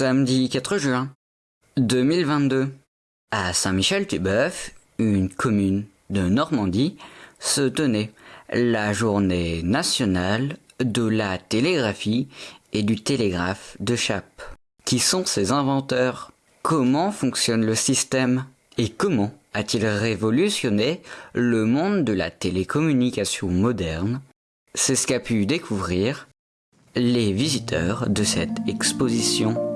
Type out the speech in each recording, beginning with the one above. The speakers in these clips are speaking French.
Samedi 4 juin 2022. À Saint-Michel-du-Bœuf, une commune de Normandie, se tenait la journée nationale de la télégraphie et du télégraphe de Chappe. Qui sont ses inventeurs? Comment fonctionne le système? Et comment a-t-il révolutionné le monde de la télécommunication moderne? C'est ce qu'a pu découvrir les visiteurs de cette exposition.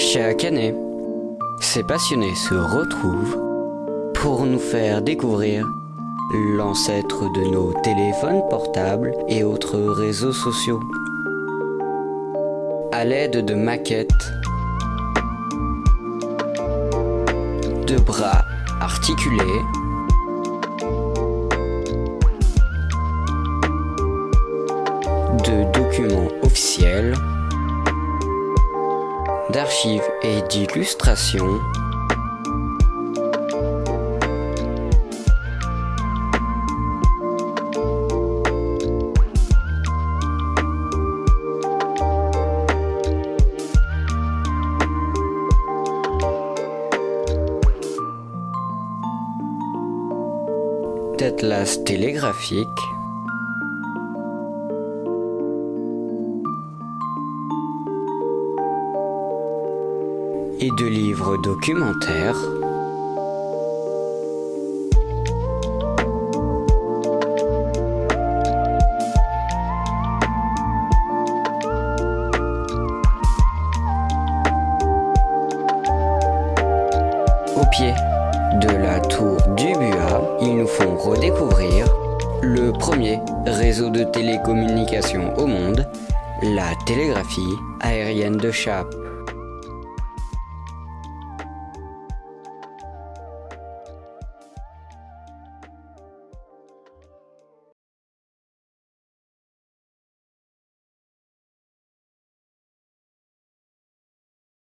Chaque année, ces passionnés se retrouvent pour nous faire découvrir l'ancêtre de nos téléphones portables et autres réseaux sociaux. À l'aide de maquettes, de bras articulés, de documents officiels, d'archives et d'illustrations. d'atlas télégraphique et de livres documentaires. Au pied de la tour du Buat, ils nous font redécouvrir le premier réseau de télécommunications au monde, la télégraphie aérienne de Chape.